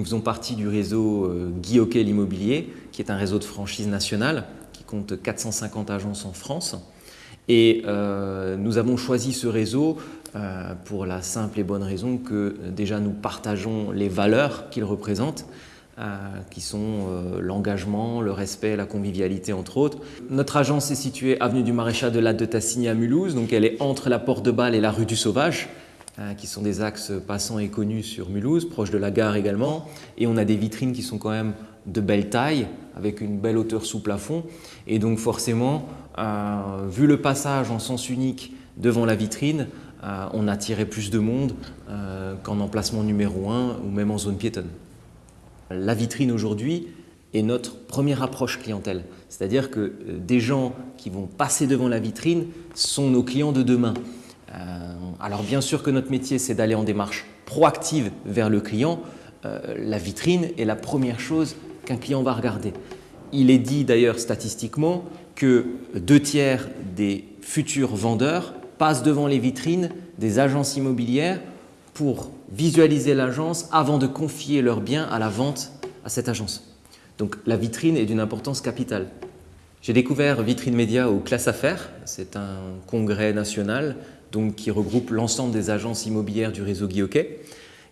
Nous faisons partie du réseau euh, Guy Hockey l'immobilier, qui est un réseau de franchise nationale qui compte 450 agences en France. Et euh, nous avons choisi ce réseau euh, pour la simple et bonne raison que déjà nous partageons les valeurs qu'il représente, qui sont l'engagement, le respect, la convivialité entre autres. Notre agence est située avenue du Maréchal de la de Tassigny à Mulhouse, donc elle est entre la Porte de Bâle et la rue du Sauvage. Hein, qui sont des axes passants et connus sur Mulhouse, proche de la gare également. Et on a des vitrines qui sont quand même de belle taille, avec une belle hauteur sous plafond. Et donc forcément, euh, vu le passage en sens unique devant la vitrine, euh, on attirait plus de monde euh, qu'en emplacement numéro 1 ou même en zone piétonne. La vitrine aujourd'hui est notre première approche clientèle. C'est-à-dire que des gens qui vont passer devant la vitrine sont nos clients de demain. Euh, alors bien sûr que notre métier, c'est d'aller en démarche proactive vers le client. Euh, la vitrine est la première chose qu'un client va regarder. Il est dit d'ailleurs statistiquement que deux tiers des futurs vendeurs passent devant les vitrines des agences immobilières pour visualiser l'agence avant de confier leurs biens à la vente à cette agence. Donc la vitrine est d'une importance capitale. J'ai découvert Vitrine Média au Classe Affaires, c'est un congrès national donc, qui regroupe l'ensemble des agences immobilières du réseau Guy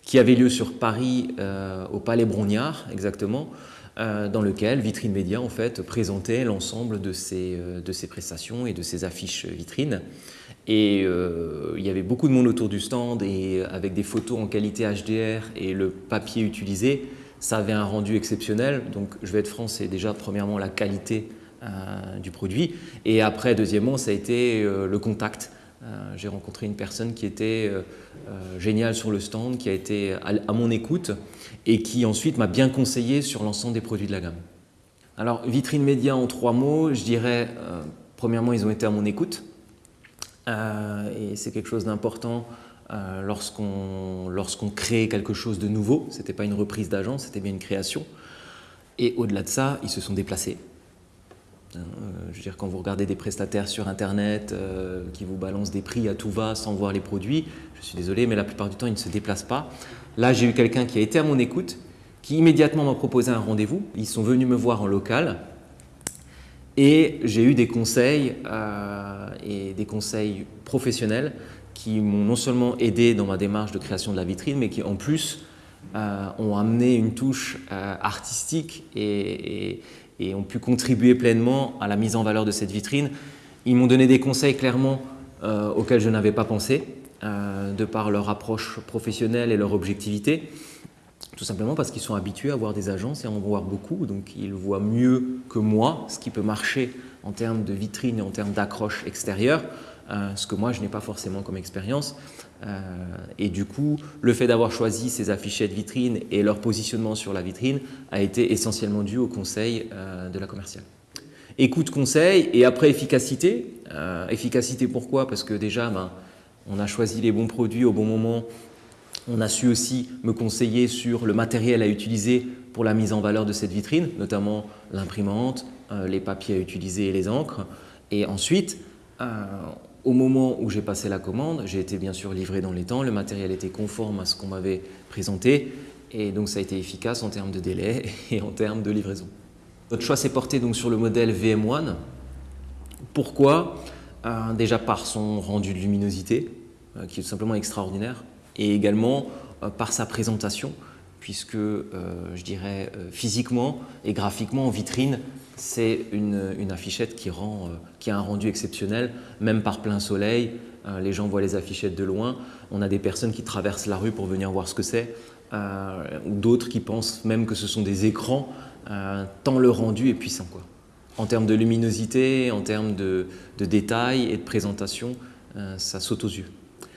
qui avait lieu sur Paris euh, au Palais Brognard exactement, euh, dans lequel Vitrine Média en fait présentait l'ensemble de, ses, euh, de ses prestations et de ses affiches vitrines. Et il y avait beaucoup de monde autour du stand et avec des photos en qualité HDR et le papier utilisé, ça avait un rendu exceptionnel. Donc je vais être franc, c'est déjà premièrement la qualité du produit et après deuxièmement ça a été le contact j'ai rencontré une personne qui était euh, euh, géniale sur le stand, qui a été à, mon écoute et qui ensuite m'a bien conseillé sur l'ensemble des produits de la gamme. Alors, vitrine média en trois mots, je dirais, premièrement, ils ont été à mon écoute. et c'est quelque chose d'important lorsqu'on lorsqu'on crée quelque chose de nouveau. Ce n'était pas une reprise d'agence, c'était bien une création. Et au-delà de ça, ils se sont déplacés. Euh, je veux dire, quand vous regardez des prestataires sur Internet euh, qui vous balancent des prix à tout va sans voir les produits, je suis désolé, mais la plupart du temps, ils ne se déplacent pas. Là, j'ai eu quelqu'un qui a été à mon écoute, qui immédiatement m'a proposé un rendez-vous. Ils sont venus me voir en local et j'ai eu des conseils euh, et des conseils professionnels qui m'ont non seulement aidé dans ma démarche de création de la vitrine, mais qui en plus ont amené une touche artistique et, et ont pu contribuer pleinement à la mise en valeur de cette vitrine. Ils m'ont donné des conseils clairement euh, auxquels je n'avais pas pensé, euh, de par leur approche professionnelle et leur objectivité, tout simplement parce qu'ils sont habitués à voir des agences et à en voir beaucoup, donc ils voient mieux que moi ce qui peut marcher en termes de vitrine et en termes d'accroche extérieure, euh, ce que moi je n'ai pas forcément comme expérience. Euh, et du coup, le fait d'avoir choisi ces affichettes vitrine et leur positionnement sur la vitrine a été essentiellement dû au conseil euh, de la commerciale. Écoute, conseil et après efficacité. efficacité pourquoi? Parce que déjà, ben, on a choisi les bons produits au bon moment. On a su aussi me conseiller sur le matériel à utiliser pour la mise en valeur de cette vitrine, notamment l'imprimante, les papiers à utiliser et les encres. Et ensuite, au moment où j'ai passé la commande, j'ai été bien sûr livré dans les temps, le matériel était conforme à ce qu'on m'avait présenté et donc ça a été efficace en termes de délai et en termes de livraison. Notre choix s'est porté donc sur le modèle VM1. Pourquoi? Euh, Déjà par son rendu de luminosité, euh, qui est tout simplement extraordinaire, et également euh, par sa présentation, puisque je dirais physiquement et graphiquement en vitrine, c'est une, affichette qui, rend, euh, qui a un rendu exceptionnel, même par plein soleil. Euh, les gens voient les affichettes de loin. On a des personnes qui traversent la rue pour venir voir ce que c'est, euh, ou d'autres qui pensent même que ce sont des écrans, tant le rendu est puissant. Quoi. En termes de luminosité, en termes de détails et de présentation, ça saute aux yeux.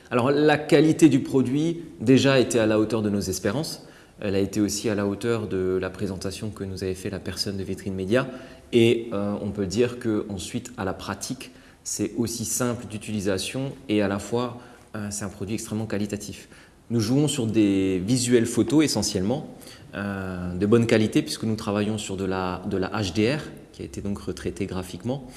Alors la qualité du produit déjà était à la hauteur de nos espérances. Elle a été aussi à la hauteur de la présentation que nous avait fait la personne de Vitrine Média. Et euh, on peut dire qu'ensuite, à la pratique, c'est aussi simple d'utilisation et à la fois, euh, c'est un produit extrêmement qualitatif. Nous jouons sur des visuels photos essentiellement, euh, de bonne qualité puisque nous travaillons sur de la, de la HDR qui a été donc retraitée graphiquement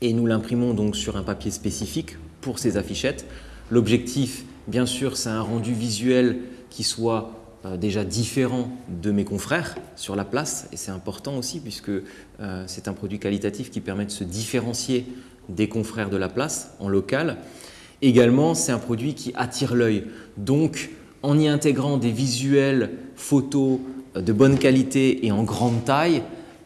et nous l'imprimons donc sur un papier spécifique pour ces affichettes. L'objectif, bien sûr, c'est un rendu visuel qui soit déjà différent de mes confrères sur la place et c'est important aussi puisque euh, c'est un produit qualitatif qui permet de se différencier des confrères de la place en local. Également, c'est un produit qui attire l'œil. Donc, en y intégrant des visuels photos de bonne qualité et en grande taille,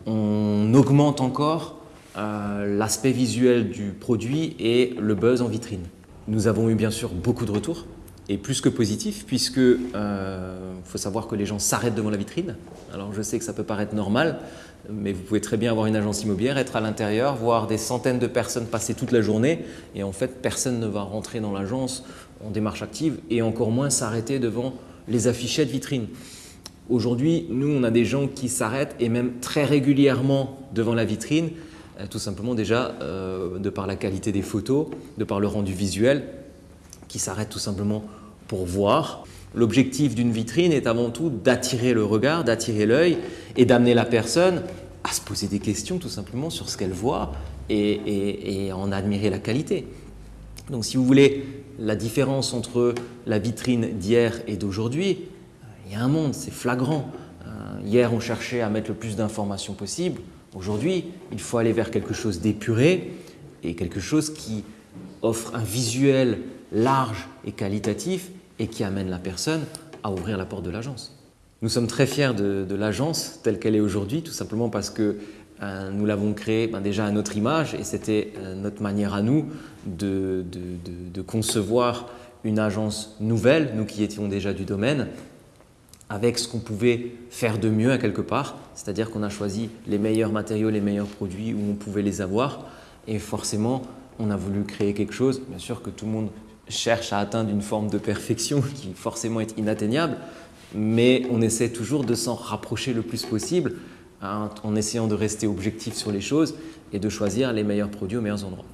on augmente encore euh, l'aspect visuel du produit et le buzz en vitrine. Nous avons eu bien sûr beaucoup de retours et plus que positifs puisque euh, faut savoir que les gens s'arrêtent devant la vitrine. Alors je sais que ça peut paraître normal, mais vous pouvez très bien avoir une agence immobilière, être à l'intérieur, voir des centaines de personnes passer toute la journée et en fait personne ne va rentrer dans l'agence en démarche active et encore moins s'arrêter devant les affichettes vitrines. Aujourd'hui, nous, on a des gens qui s'arrêtent et même très régulièrement devant la vitrine euh, tout simplement déjà euh, de par la qualité des photos, de par le rendu visuel, qui s'arrête tout simplement pour voir. L'objectif d'une vitrine est avant tout d'attirer le regard, d'attirer l'œil et d'amener la personne à se poser des questions tout simplement sur ce qu'elle voit et, et, en admirer la qualité. Donc si vous voulez, la différence entre la vitrine d'hier et d'aujourd'hui, il y a un monde, c'est flagrant. Euh, hier, on cherchait à mettre le plus d'informations possible. Aujourd'hui, il faut aller vers quelque chose d'épuré et quelque chose qui offre un visuel large et qualitatif et qui amène la personne à ouvrir la porte de l'agence. Nous sommes très fiers de, l'agence telle qu'elle est aujourd'hui, tout simplement parce que euh, nous l'avons créée ben, déjà à notre image et c'était euh, notre manière à nous de, de, concevoir une agence nouvelle, nous qui étions déjà du domaine, avec ce qu'on pouvait faire de mieux à quelque part, c'est-à-dire qu'on a choisi les meilleurs matériaux, les meilleurs produits où on pouvait les avoir et forcément on a voulu créer quelque chose, bien sûr que tout le monde cherche à atteindre une forme de perfection qui forcément est inatteignable, mais on essaie toujours de s'en rapprocher le plus possible hein, en essayant de rester objectif sur les choses et de choisir les meilleurs produits aux meilleurs endroits.